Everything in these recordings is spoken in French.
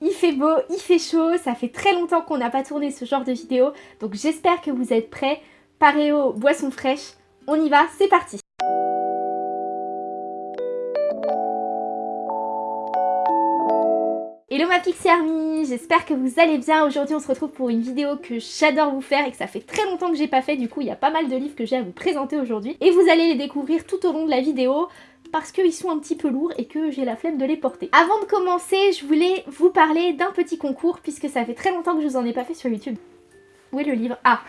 il fait beau, il fait chaud, ça fait très longtemps qu'on n'a pas tourné ce genre de vidéo, donc j'espère que vous êtes prêts. Paréo, boisson fraîche, on y va, c'est parti Hello ma Pixie Army, j'espère que vous allez bien. Aujourd'hui on se retrouve pour une vidéo que j'adore vous faire et que ça fait très longtemps que j'ai pas fait. Du coup il y a pas mal de livres que j'ai à vous présenter aujourd'hui. Et vous allez les découvrir tout au long de la vidéo parce qu'ils sont un petit peu lourds et que j'ai la flemme de les porter. Avant de commencer, je voulais vous parler d'un petit concours puisque ça fait très longtemps que je vous en ai pas fait sur YouTube. Où est le livre? Ah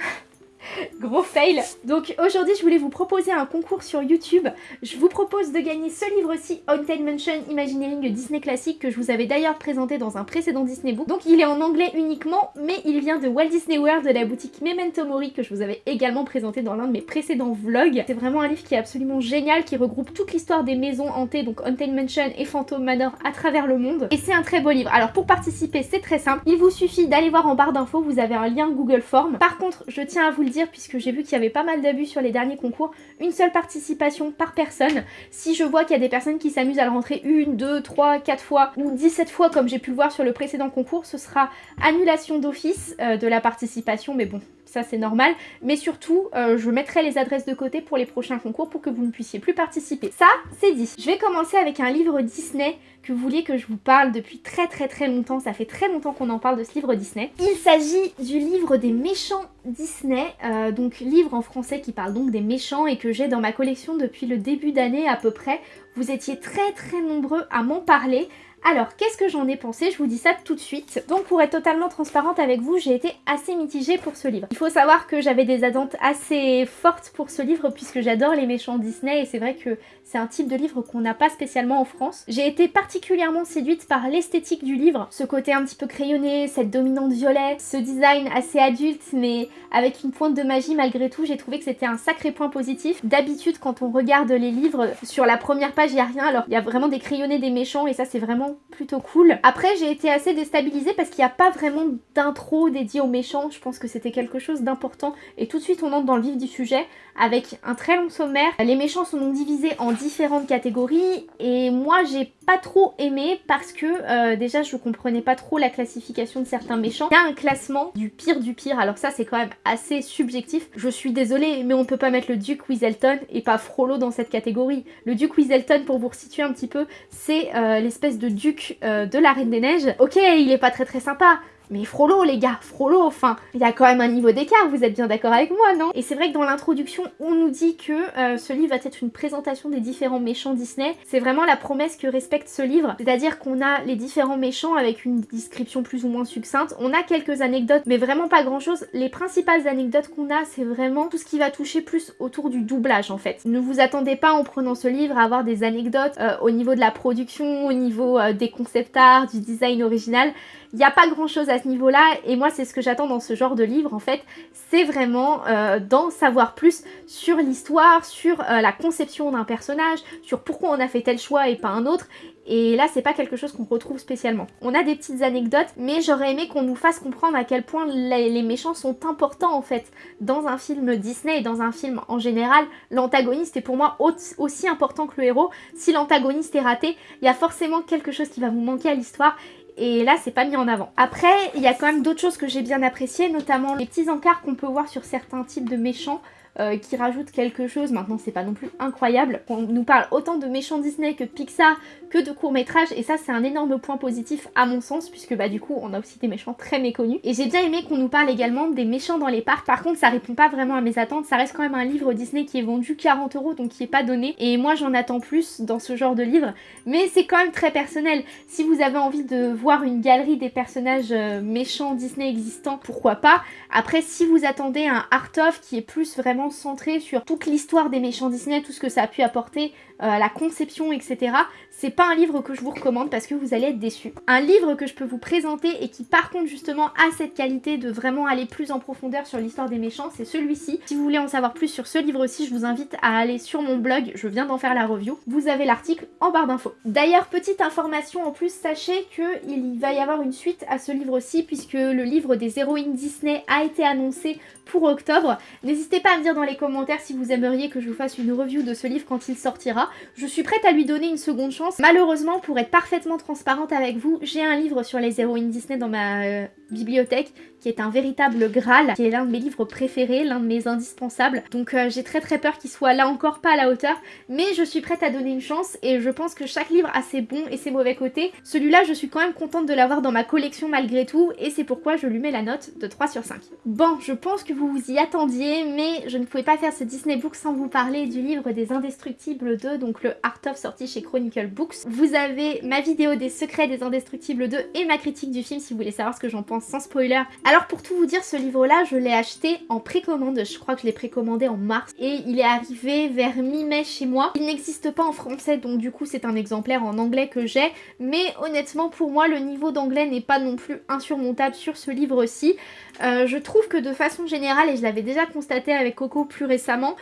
Gros fail Donc aujourd'hui je voulais vous proposer un concours sur YouTube. Je vous propose de gagner ce livre-ci, Haunted Mansion Imagineering Disney Classic, que je vous avais d'ailleurs présenté dans un précédent Disney Book. Donc il est en anglais uniquement, mais il vient de Walt Disney World de la boutique Memento Mori que je vous avais également présenté dans l'un de mes précédents vlogs. C'est vraiment un livre qui est absolument génial, qui regroupe toute l'histoire des maisons hantées, donc Haunted Mansion et Phantom Manor à travers le monde. Et c'est un très beau livre. Alors pour participer, c'est très simple. Il vous suffit d'aller voir en barre d'infos, vous avez un lien Google Form. Par contre, je tiens à vous le dire, puisque j'ai vu qu'il y avait pas mal d'abus sur les derniers concours, une seule participation par personne. Si je vois qu'il y a des personnes qui s'amusent à le rentrer une, deux, trois, quatre fois ou 17 fois comme j'ai pu le voir sur le précédent concours, ce sera annulation d'office euh, de la participation, mais bon, ça c'est normal. Mais surtout, euh, je mettrai les adresses de côté pour les prochains concours pour que vous ne puissiez plus participer. Ça, c'est dit. Je vais commencer avec un livre Disney que vous vouliez que je vous parle depuis très très très longtemps. Ça fait très longtemps qu'on en parle de ce livre Disney. Il s'agit du livre des méchants Disney, euh, donc livre en français qui parle donc des méchants et que j'ai dans ma collection depuis le début d'année à peu près. Vous étiez très très nombreux à m'en parler. Alors, qu'est-ce que j'en ai pensé? Je vous dis ça tout de suite. Donc, pour être totalement transparente avec vous, j'ai été assez mitigée pour ce livre. Il faut savoir que j'avais des attentes assez fortes pour ce livre puisque j'adore les méchants Disney et c'est vrai que c'est un type de livre qu'on n'a pas spécialement en France. J'ai été particulièrement séduite par l'esthétique du livre, ce côté un petit peu crayonné, cette dominante violet, ce design assez adulte mais avec une pointe de magie malgré tout. J'ai trouvé que c'était un sacré point positif. D'habitude, quand on regarde les livres, sur la première page, il n'y a rien. Alors, il y a vraiment des crayonnés des méchants et ça, c'est vraiment plutôt cool. Après j'ai été assez déstabilisée parce qu'il n'y a pas vraiment d'intro dédié aux méchants, je pense que c'était quelque chose d'important et tout de suite on entre dans le vif du sujet avec un très long sommaire. Les méchants sont donc divisés en différentes catégories et moi j'ai pas trop aimé parce que euh, déjà je comprenais pas trop la classification de certains méchants. Il y a un classement du pire du pire, alors ça c'est quand même assez subjectif. Je suis désolée mais on peut pas mettre le Duke Weaselton et pas Frollo dans cette catégorie. Le Duke Weaselton pour vous resituer un petit peu c'est euh, l'espèce de duc euh, de la Reine des Neiges. Ok il est pas très très sympa mais Frollo les gars, Frollo, enfin, il y a quand même un niveau d'écart, vous êtes bien d'accord avec moi, non? Et c'est vrai que dans l'introduction, on nous dit que euh, ce livre va être une présentation des différents méchants Disney. C'est vraiment la promesse que respecte ce livre, c'est-à-dire qu'on a les différents méchants avec une description plus ou moins succincte. On a quelques anecdotes, mais vraiment pas grand-chose. Les principales anecdotes qu'on a, c'est vraiment tout ce qui va toucher plus autour du doublage en fait. Ne vous attendez pas en prenant ce livre à avoir des anecdotes euh, au niveau de la production, au niveau euh, des concept art, du design original. Il n'y a pas grand chose niveau-là et moi c'est ce que j'attends dans ce genre de livre en fait. C'est vraiment euh, d'en savoir plus sur l'histoire, sur euh, la conception d'un personnage, sur pourquoi on a fait tel choix et pas un autre. Et là c'est pas quelque chose qu'on retrouve spécialement. On a des petites anecdotes mais j'aurais aimé qu'on nous fasse comprendre à quel point les, méchants sont importants en fait dans un film Disney et dans un film en général. L'antagoniste est pour moi aussi important que le héros. Si l'antagoniste est raté, il y a forcément quelque chose qui va vous manquer à l'histoire et là c'est pas mis en avant. Après il y a quand même d'autres choses que j'ai bien appréciées, notamment les petits encarts qu'on peut voir sur certains types de méchants euh, qui rajoute quelque chose. Maintenant, c'est pas non plus incroyable. On nous parle autant de méchants Disney que de Pixar, que de courts-métrages. Et ça, c'est un énorme point positif à mon sens, puisque bah du coup, on a aussi des méchants très méconnus. Et j'ai bien aimé qu'on nous parle également des méchants dans les parcs. Par contre, ça répond pas vraiment à mes attentes. Ça reste quand même un livre Disney qui est vendu 40 euros, donc qui est pas donné. Et moi, j'en attends plus dans ce genre de livre. Mais c'est quand même très personnel. Si vous avez envie de voir une galerie des personnages euh, méchants Disney existants, pourquoi pas. Après, si vous attendez un art-of qui est plus vraiment centré sur toute l'histoire des méchants Disney, tout ce que ça a pu apporter, euh, la conception, etc. C'est pas un livre que je vous recommande parce que vous allez être déçus. Un livre que je peux vous présenter et qui par contre justement a cette qualité de vraiment aller plus en profondeur sur l'histoire des méchants, c'est celui-ci. Si vous voulez en savoir plus sur ce livre-ci, je vous invite à aller sur mon blog, je viens d'en faire la review. Vous avez l'article en barre d'infos. D'ailleurs, petite information en plus, sachez qu'il va y avoir une suite à ce livre-ci puisque le livre des héroïnes Disney a été annoncé pour octobre. N'hésitez pas à me dire dans les commentaires si vous aimeriez que je vous fasse une review de ce livre quand il sortira. Je suis prête à lui donner une seconde chance Malheureusement, pour être parfaitement transparente avec vous, j'ai un livre sur les héroïnes Disney dans ma euh, bibliothèque qui est un véritable Graal, qui est l'un de mes livres préférés, l'un de mes indispensables. Donc euh, j'ai très très peur qu'il soit là encore pas à la hauteur, mais je suis prête à donner une chance et je pense que chaque livre a ses bons et ses mauvais côtés. Celui-là, je suis quand même contente de l'avoir dans ma collection malgré tout et c'est pourquoi je lui mets la note de 3 sur 5. Bon, je pense que vous vous y attendiez, mais je ne pouvais pas faire ce Disney Book sans vous parler du livre des Indestructibles 2, donc le Art of sorti chez Chronicle Books. Vous avez ma vidéo des secrets des Indestructibles 2 et ma critique du film si vous voulez savoir ce que j'en pense sans spoiler. Alors pour tout vous dire, ce livre-là, je l'ai acheté en précommande. Je crois que je l'ai précommandé en mars et il est arrivé vers mi-mai chez moi. Il n'existe pas en français, donc du coup c'est un exemplaire en anglais que j'ai. Mais honnêtement, pour moi, le niveau d'anglais n'est pas non plus insurmontable sur ce livre-ci. Euh, je trouve que de façon générale, et je l'avais déjà constaté avec Coco plus récemment,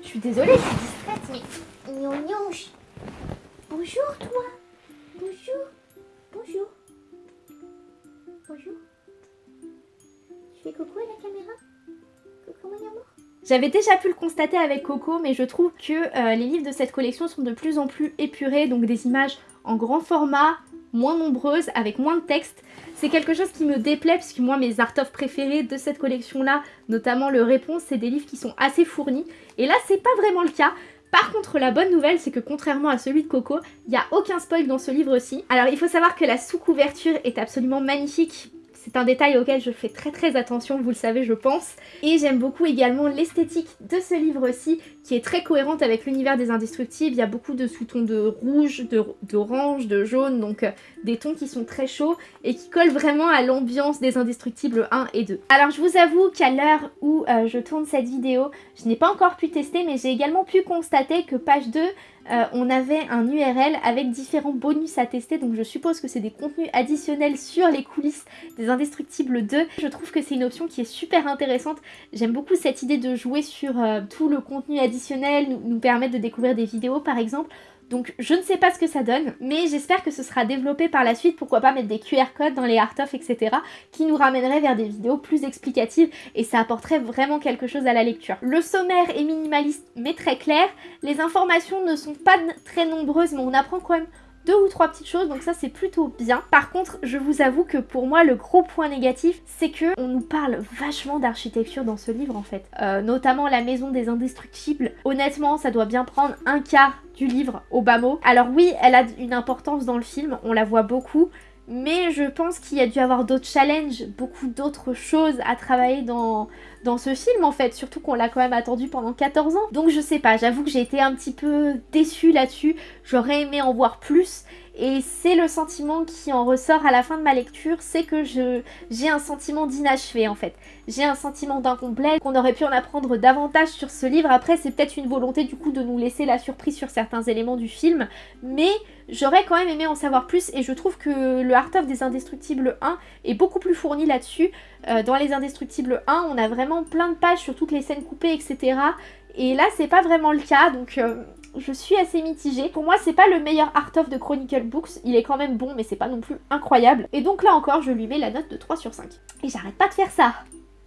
je suis désolée, je suis distraite. Bonjour toi Bonjour Bonjour Bonjour La caméra mon amour j'avais déjà pu le constater avec Coco, mais je trouve que euh, les livres de cette collection sont de plus en plus épurés, donc des images en grand format, moins nombreuses, avec moins de texte. C'est quelque chose qui me déplaît, puisque moi, mes art of préférés de cette collection-là, notamment le Réponse, c'est des livres qui sont assez fournis. Et là, c'est pas vraiment le cas. Par contre, la bonne nouvelle, c'est que contrairement à celui de Coco, il n'y a aucun spoil dans ce livre-ci. Alors, il faut savoir que la sous-couverture est absolument magnifique c'est un détail auquel je fais très très attention, vous le savez je pense. Et j'aime beaucoup également l'esthétique de ce livre-ci qui est très cohérente avec l'univers des indestructibles. Il y a beaucoup de sous-tons de rouge, d'orange, de, jaune, donc euh, des tons qui sont très chauds et qui collent vraiment à l'ambiance des indestructibles 1 et 2. Alors je vous avoue qu'à l'heure où euh, je tourne cette vidéo, je n'ai pas encore pu tester mais j'ai également pu constater que page 2 euh, on avait un URL avec différents bonus à tester, donc je suppose que c'est des contenus additionnels sur les coulisses des Indestructibles 2. Je trouve que c'est une option qui est super intéressante. J'aime beaucoup cette idée de jouer sur euh, tout le contenu additionnel, nous, nous permettre de découvrir des vidéos par exemple. Donc je ne sais pas ce que ça donne, mais j'espère que ce sera développé par la suite, pourquoi pas mettre des QR codes dans les art of, etc. qui nous ramèneraient vers des vidéos plus explicatives et ça apporterait vraiment quelque chose à la lecture. Le sommaire est minimaliste mais très clair, les informations ne sont pas très nombreuses mais on apprend quand même deux ou trois petites choses, donc ça c'est plutôt bien. Par contre, je vous avoue que pour moi, le gros point négatif, c'est que on nous parle vachement d'architecture dans ce livre en fait. Euh, notamment la maison des indestructibles. Honnêtement, ça doit bien prendre un quart du livre au bas mot. Alors oui, elle a une importance dans le film, on la voit beaucoup, mais je pense qu'il y a dû avoir d'autres challenges, beaucoup d'autres choses à travailler dans, dans ce film en fait, surtout qu'on l'a quand même attendu pendant 14 ans. Donc je sais pas, j'avoue que j'ai été un petit peu déçue là-dessus, j'aurais aimé en voir plus et c'est le sentiment qui en ressort à la fin de ma lecture, c'est que j'ai un sentiment d'inachevé en fait. J'ai un sentiment d'incomplet, qu'on aurait pu en apprendre davantage sur ce livre. Après c'est peut-être une volonté du coup de nous laisser la surprise sur certains éléments du film, mais j'aurais quand même aimé en savoir plus et je trouve que le Art of des Indestructibles 1 est beaucoup plus fourni là-dessus. Euh, dans les Indestructibles 1, on a vraiment plein de pages sur toutes les scènes coupées, etc. Et là, c'est pas vraiment le cas, donc euh, je suis assez mitigée. Pour moi, c'est pas le meilleur art of de Chronicle Books. Il est quand même bon, mais c'est pas non plus incroyable. Et donc là encore, je lui mets la note de 3 sur 5. Et j'arrête pas de faire ça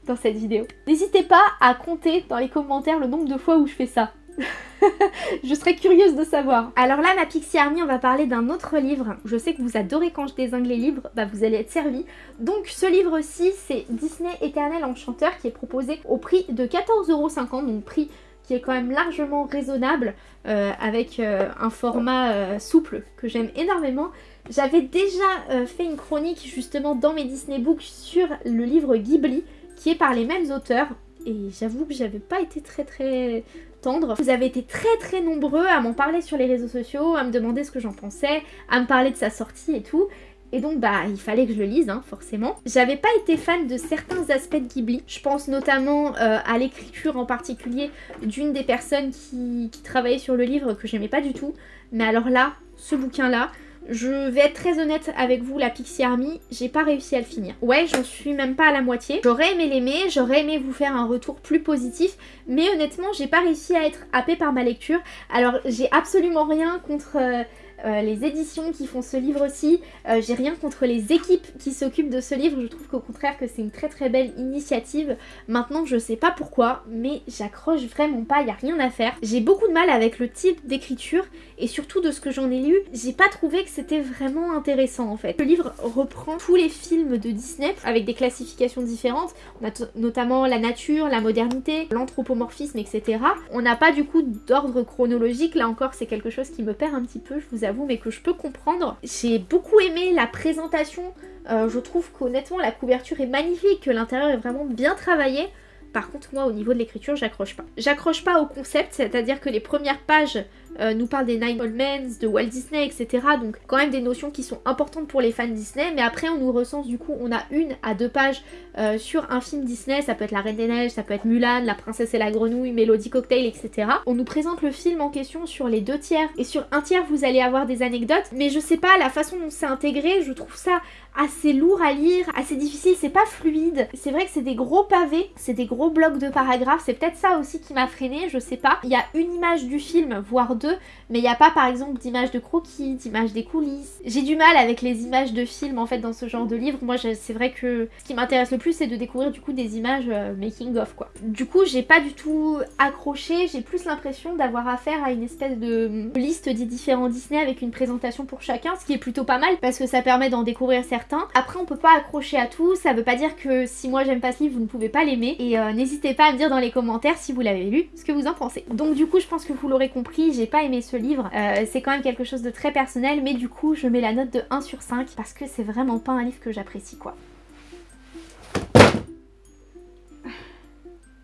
dans cette vidéo. N'hésitez pas à compter dans les commentaires le nombre de fois où je fais ça. je serais curieuse de savoir. Alors là, ma Pixie Army, on va parler d'un autre livre. Je sais que vous adorez quand je désingue les livres, bah vous allez être servi. Donc ce livre-ci, c'est Disney Éternel Enchanteur qui est proposé au prix de 14,50€, donc prix qui est quand même largement raisonnable euh, avec euh, un format euh, souple que j'aime énormément. J'avais déjà fait une chronique justement dans mes Disney Books sur le livre Ghibli qui est par les mêmes auteurs et j'avoue que j'avais pas été très très tendre. Vous avez été très très nombreux à m'en parler sur les réseaux sociaux, à me demander ce que j'en pensais, à me parler de sa sortie et tout. Et donc bah il fallait que je le lise hein, forcément. J'avais pas été fan de certains aspects de Ghibli. Je pense notamment euh, à l'écriture en particulier d'une des personnes qui, travaillait sur le livre que j'aimais pas du tout. Mais alors là, ce bouquin là, je vais être très honnête avec vous, la Pixie Army, j'ai pas réussi à le finir. Ouais, j'en suis même pas à la moitié. J'aurais aimé l'aimer, j'aurais aimé vous faire un retour plus positif, mais honnêtement, j'ai pas réussi à être happée par ma lecture. Alors, j'ai absolument rien contre... Euh, euh, les éditions qui font ce livre aussi. Euh, j'ai rien contre les équipes qui s'occupent de ce livre. Je trouve qu'au contraire que c'est une très très belle initiative. Maintenant, je sais pas pourquoi, mais j'accroche vraiment pas, il a rien à faire. J'ai beaucoup de mal avec le type d'écriture et surtout de ce que j'en ai lu, j'ai pas trouvé que c'était vraiment intéressant en fait. Le livre reprend tous les films de Disney avec des classifications différentes. On a notamment la nature, la modernité, l'anthropomorphisme, etc. On n'a pas du coup d'ordre chronologique, là encore c'est quelque chose qui me perd un petit peu, je vous avoue, mais que je peux comprendre. J'ai beaucoup aimé la présentation, euh, je trouve qu'honnêtement la couverture est magnifique, que l'intérieur est vraiment bien travaillé. Par contre, moi, au niveau de l'écriture, j'accroche pas. J'accroche pas au concept, c'est-à-dire que les premières pages euh, nous parlent des Nine Old Men, de Walt Disney, etc. Donc quand même des notions qui sont importantes pour les fans Disney, mais après on nous recense du coup, on a une à deux pages euh, sur un film Disney, ça peut être La Reine des Neiges, ça peut être Mulan, La Princesse et la Grenouille, Mélodie Cocktail, etc. On nous présente le film en question sur les deux tiers, et sur un tiers vous allez avoir des anecdotes, mais je sais pas, la façon dont c'est intégré, je trouve ça assez lourd à lire, assez difficile, c'est pas fluide. C'est vrai que c'est des gros pavés, c'est des gros blocs de paragraphes, c'est peut-être ça aussi qui m'a freiné, je sais pas. Il y a une image du film, voire deux, mais il n'y a pas par exemple d'image de croquis, d'image des coulisses. J'ai du mal avec les images de films en fait dans ce genre de livre. Moi c'est vrai que ce qui m'intéresse le plus c'est de découvrir du coup des images euh, making of quoi. Du coup j'ai pas du tout accroché, j'ai plus l'impression d'avoir affaire à une espèce de liste des différents Disney avec une présentation pour chacun, ce qui est plutôt pas mal parce que ça permet d'en découvrir certains. Après on peut pas accrocher à tout, ça veut pas dire que si moi j'aime pas ce livre vous ne pouvez pas l'aimer et euh, n'hésitez pas à me dire dans les commentaires si vous l'avez lu ce que vous en pensez. Donc du coup je pense que vous l'aurez compris, j'ai pas aimé ce livre, euh, c'est quand même quelque chose de très personnel mais du coup je mets la note de 1 sur 5 parce que c'est vraiment pas un livre que j'apprécie quoi.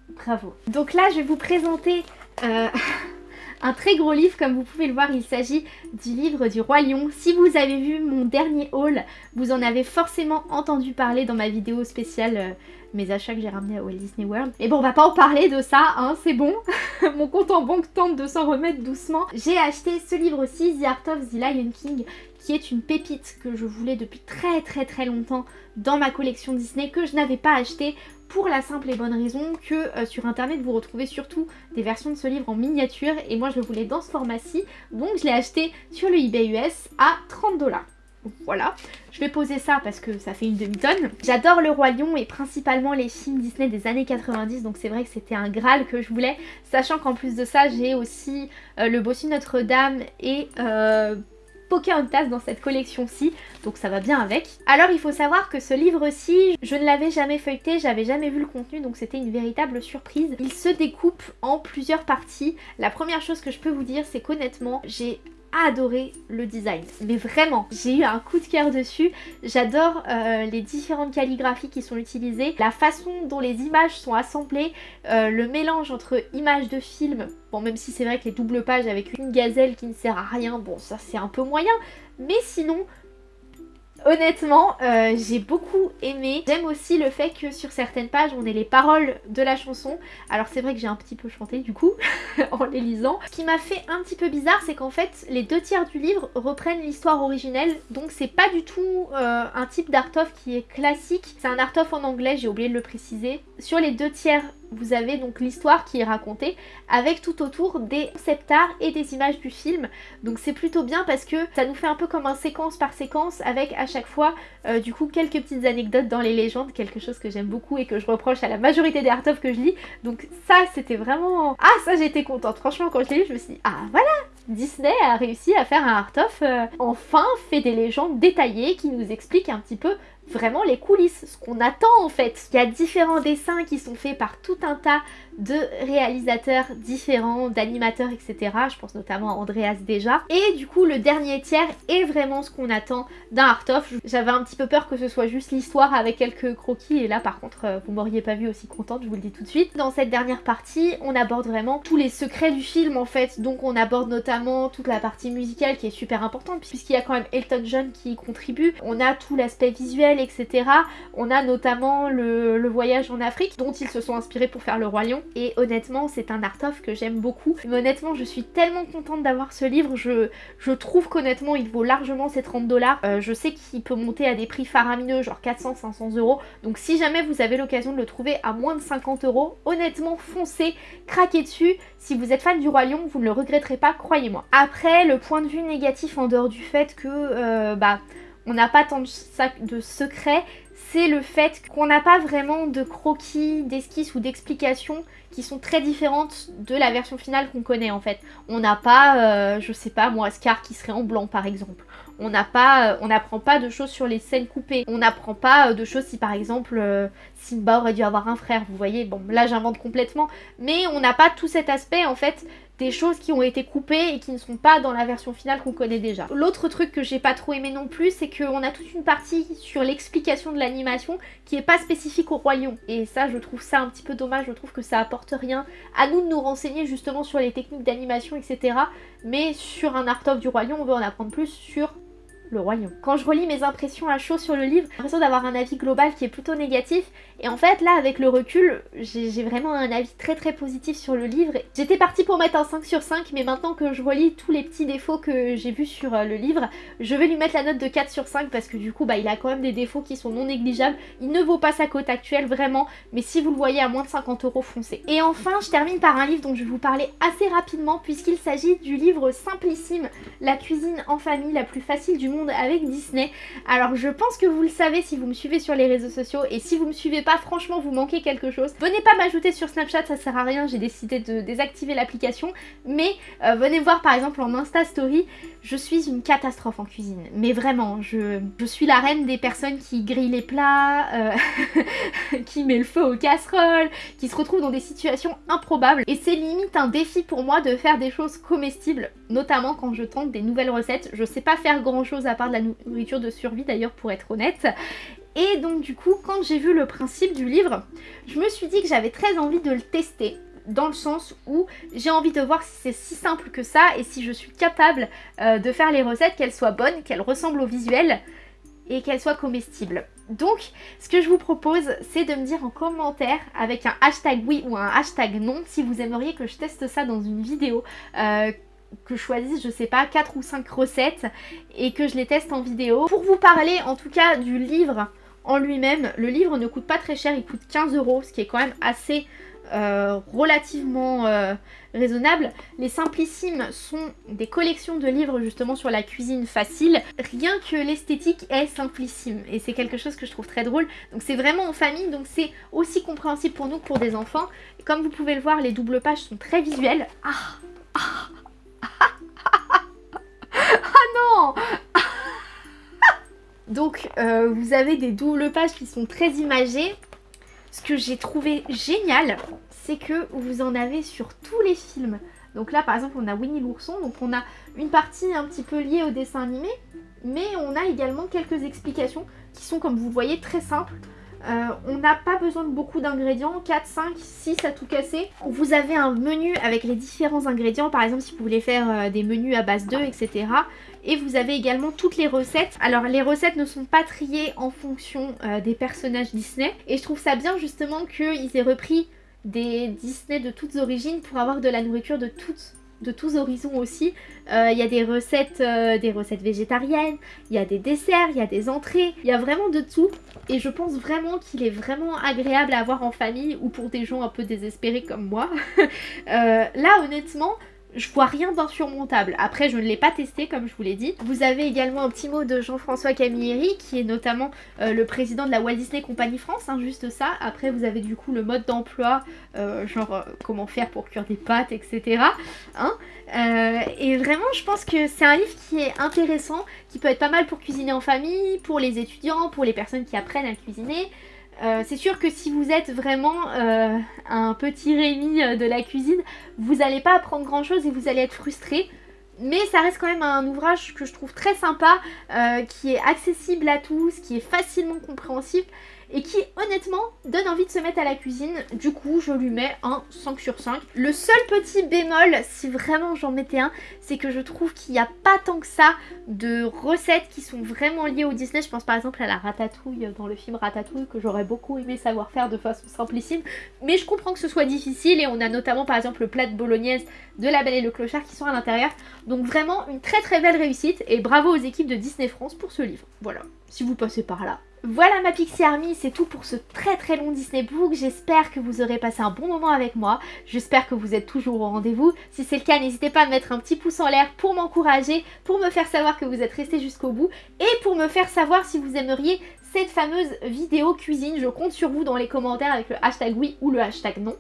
Bravo. Donc là je vais vous présenter euh, un très gros livre comme vous pouvez le voir il s'agit du livre du Roi Lion. Si vous avez vu mon dernier haul vous en avez forcément entendu parler dans ma vidéo spéciale euh, mes achats que j'ai ramenés à Walt Disney World. Mais bon, on va pas en parler de ça, hein, c'est bon. Mon compte en banque tente de s'en remettre doucement. J'ai acheté ce livre aussi, The Art of the Lion King, qui est une pépite que je voulais depuis très très très longtemps dans ma collection Disney, que je n'avais pas acheté pour la simple et bonne raison que euh, sur internet vous retrouvez surtout des versions de ce livre en miniature et moi je le voulais dans ce format-ci donc je l'ai acheté sur le eBay US à 30 dollars. Voilà, je vais poser ça parce que ça fait une demi-tonne. J'adore Le Roi Lion et principalement les films Disney des années 90, donc c'est vrai que c'était un Graal que je voulais. Sachant qu'en plus de ça, j'ai aussi euh, Le Bossu Notre-Dame et euh, Pocahontas dans cette collection-ci, donc ça va bien avec. Alors il faut savoir que ce livre-ci, je ne l'avais jamais feuilleté, j'avais jamais vu le contenu, donc c'était une véritable surprise. Il se découpe en plusieurs parties. La première chose que je peux vous dire, c'est qu'honnêtement, j'ai adoré le design. Mais vraiment, j'ai eu un coup de cœur dessus. J'adore euh, les différentes calligraphies qui sont utilisées, la façon dont les images sont assemblées, euh, le mélange entre images de film, bon même si c'est vrai que les doubles pages avec une gazelle qui ne sert à rien, bon ça c'est un peu moyen, mais sinon Honnêtement, euh, j'ai beaucoup aimé. J'aime aussi le fait que sur certaines pages, on ait les paroles de la chanson. Alors c'est vrai que j'ai un petit peu chanté du coup, en les lisant. Ce qui m'a fait un petit peu bizarre, c'est qu'en fait, les deux tiers du livre reprennent l'histoire originelle. Donc c'est pas du tout euh, un type d'art-of qui est classique. C'est un art-of en anglais, j'ai oublié de le préciser. Sur les deux tiers vous avez donc l'histoire qui est racontée avec tout autour des concept art et des images du film. Donc c'est plutôt bien parce que ça nous fait un peu comme un séquence par séquence avec à chaque fois euh, du coup quelques petites anecdotes dans les légendes, quelque chose que j'aime beaucoup et que je reproche à la majorité des art of que je lis. Donc ça c'était vraiment... Ah ça j'étais contente, franchement quand je l'ai lu je me suis dit ah voilà Disney a réussi à faire un art of euh, enfin fait des légendes détaillées qui nous expliquent un petit peu vraiment les coulisses, ce qu'on attend en fait. Il y a différents dessins qui sont faits par tout un tas de réalisateurs différents, d'animateurs, etc. Je pense notamment à Andreas déjà. Et du coup, le dernier tiers est vraiment ce qu'on attend d'un art-of. J'avais un petit peu peur que ce soit juste l'histoire avec quelques croquis. Et là, par contre, euh, vous m'auriez pas vu aussi contente, je vous le dis tout de suite. Dans cette dernière partie, on aborde vraiment tous les secrets du film en fait. Donc on aborde notamment toute la partie musicale qui est super importante puisqu'il y a quand même Elton John qui y contribue. On a tout l'aspect visuel etc. On a notamment le, voyage en Afrique, dont ils se sont inspirés pour faire le Roi Lion. Et honnêtement, c'est un art-of que j'aime beaucoup. Mais honnêtement, je suis tellement contente d'avoir ce livre. Je, je trouve qu'honnêtement, il vaut largement ses 30 dollars. Euh, je sais qu'il peut monter à des prix faramineux, genre 400-500 euros. Donc si jamais vous avez l'occasion de le trouver à moins de 50 euros, honnêtement, foncez, craquez dessus. Si vous êtes fan du Roi Lion, vous ne le regretterez pas, croyez-moi. Après, le point de vue négatif en dehors du fait que, euh, bah, on n'a pas tant de, secrets, c'est le fait qu'on n'a pas vraiment de croquis, d'esquisses ou d'explications qui sont très différentes de la version finale qu'on connaît en fait. On n'a pas, euh, je sais pas moi, Scar qui serait en blanc par exemple. On euh, n'apprend pas de choses sur les scènes coupées. On n'apprend pas euh, de choses si par exemple Simba aurait dû avoir un frère, vous voyez. Bon là j'invente complètement, mais on n'a pas tout cet aspect en fait des choses qui ont été coupées et qui ne sont pas dans la version finale qu'on connaît déjà. L'autre truc que j'ai pas trop aimé non plus, c'est qu'on a toute une partie sur l'explication de l'animation qui est pas spécifique au Lion. Et ça, je trouve ça un petit peu dommage, je trouve que ça apporte rien. À nous de nous renseigner justement sur les techniques d'animation, etc. Mais sur un art of du Lion, on veut en apprendre plus sur le Lion. Quand je relis mes impressions à chaud sur le livre, j'ai l'impression d'avoir un avis global qui est plutôt négatif. Et en fait, là, avec le recul, j'ai vraiment un avis très très positif sur le livre. J'étais partie pour mettre un 5 sur 5, mais maintenant que je relis tous les petits défauts que j'ai vus sur euh, le livre, je vais lui mettre la note de 4 sur 5 parce que du coup, bah, il a quand même des défauts qui sont non négligeables. Il ne vaut pas sa cote actuelle, vraiment, mais si vous le voyez à moins de 50 euros, foncez. Et enfin, je termine par un livre dont je vais vous parler assez rapidement puisqu'il s'agit du livre simplissime, La cuisine en famille la plus facile du monde avec Disney. Alors je pense que vous le savez si vous me suivez sur les réseaux sociaux et si vous me suivez pas, franchement vous manquez quelque chose. Venez pas m'ajouter sur Snapchat, ça sert à rien, j'ai décidé de désactiver l'application. Mais euh, venez voir par exemple en Insta Story, je suis une catastrophe en cuisine. Mais vraiment, je, suis la reine des personnes qui grillent les plats, euh, qui met le feu aux casseroles, qui se retrouvent dans des situations improbables. Et c'est limite un défi pour moi de faire des choses comestibles, notamment quand je tente des nouvelles recettes. Je sais pas faire grand chose à part de la nourriture de survie d'ailleurs pour être honnête. Et donc du coup, quand j'ai vu le principe du livre, je me suis dit que j'avais très envie de le tester dans le sens où j'ai envie de voir si c'est si simple que ça et si je suis capable euh, de faire les recettes, qu'elles soient bonnes, qu'elles ressemblent au visuel et qu'elles soient comestibles. Donc, ce que je vous propose, c'est de me dire en commentaire avec un hashtag oui ou un hashtag non si vous aimeriez que je teste ça dans une vidéo. Euh, que je choisisse, je sais pas, 4 ou 5 recettes et que je les teste en vidéo. Pour vous parler en tout cas du livre en lui-même, le livre ne coûte pas très cher, il coûte 15 euros, ce qui est quand même assez euh, relativement euh, raisonnable. Les Simplissimes sont des collections de livres justement sur la cuisine facile. Rien que l'esthétique est simplissime et c'est quelque chose que je trouve très drôle. Donc c'est vraiment en famille, donc c'est aussi compréhensible pour nous que pour des enfants. comme vous pouvez le voir, les doubles pages sont très visuelles. Ah, ah Donc euh, vous avez des doubles pages qui sont très imagées. Ce que j'ai trouvé génial, c'est que vous en avez sur tous les films. Donc là par exemple on a Winnie l'ourson, donc on a une partie un petit peu liée au dessin animé, mais on a également quelques explications qui sont comme vous voyez très simples. Euh, on n'a pas besoin de beaucoup d'ingrédients, 4, 5, 6 à tout casser. Vous avez un menu avec les différents ingrédients, par exemple si vous voulez faire euh, des menus à base d'œufs, etc. Et vous avez également toutes les recettes. Alors les recettes ne sont pas triées en fonction euh, des personnages Disney. Et je trouve ça bien justement qu'ils aient repris des Disney de toutes origines pour avoir de la nourriture de toutes de tous horizons aussi. Euh, il y a des recettes, euh, des recettes végétariennes, il y a des desserts, il y a des entrées, il y a vraiment de tout. Et je pense vraiment qu'il est vraiment agréable à avoir en famille ou pour des gens un peu désespérés comme moi. Euh, là honnêtement, je vois rien d'insurmontable. Après, je ne l'ai pas testé, comme je vous l'ai dit. Vous avez également un petit mot de Jean-François Camilleri, qui est notamment euh, le président de la Walt Disney Company France, hein, juste ça. Après, vous avez du coup le mode d'emploi, euh, genre euh, comment faire pour cuire des pâtes, etc. Hein. et vraiment, je pense que c'est un livre qui est intéressant, qui peut être pas mal pour cuisiner en famille, pour les étudiants, pour les personnes qui apprennent à cuisiner. Euh, c'est sûr que si vous êtes vraiment euh, un petit Rémi euh, de la cuisine, vous n'allez pas apprendre grand chose et vous allez être frustré. mais ça reste quand même un ouvrage que je trouve très sympa, qui est accessible à tous, qui est facilement compréhensible et qui honnêtement donne envie de se mettre à la cuisine. Du coup, je lui mets un 5 sur 5. Le seul petit bémol, si vraiment j'en mettais un, c'est que je trouve qu'il n'y a pas tant que ça de recettes qui sont vraiment liées au Disney. Je pense par exemple à la ratatouille dans le film Ratatouille que j'aurais beaucoup aimé savoir faire de façon simplissime. Mais je comprends que ce soit difficile et on a notamment par exemple le plat de bolognaise de La Belle et le Clochard qui sont à l'intérieur. Donc vraiment une très très belle réussite et bravo aux équipes de Disney France pour ce livre. Voilà, si vous passez par là. Voilà ma Pixie Army, c'est tout pour ce très très long Disney Book. J'espère que vous aurez passé un bon moment avec moi. J'espère que vous êtes toujours au rendez-vous. Si c'est le cas, n'hésitez pas à mettre un petit pouce en l'air pour m'encourager, pour me faire savoir que vous êtes resté jusqu'au bout et pour me faire savoir si vous aimeriez cette fameuse vidéo cuisine. Je compte sur vous dans les commentaires avec le hashtag oui ou le hashtag non.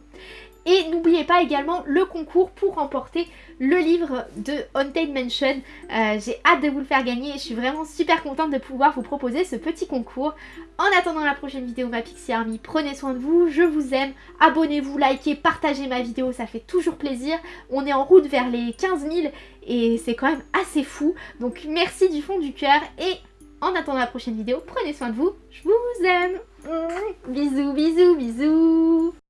Et n'oubliez pas également le concours pour remporter le livre de Haunted Mansion. Euh, j'ai hâte de vous le faire gagner et je suis vraiment super contente de pouvoir vous proposer ce petit concours. En attendant la prochaine vidéo ma Pixie Army, prenez soin de vous, je vous aime, abonnez-vous, likez, partagez ma vidéo, ça fait toujours plaisir. On est en route vers les 15 000 et c'est quand même assez fou. Donc merci du fond du cœur et en attendant la prochaine vidéo, prenez soin de vous, je vous aime. Bisous, bisous, bisous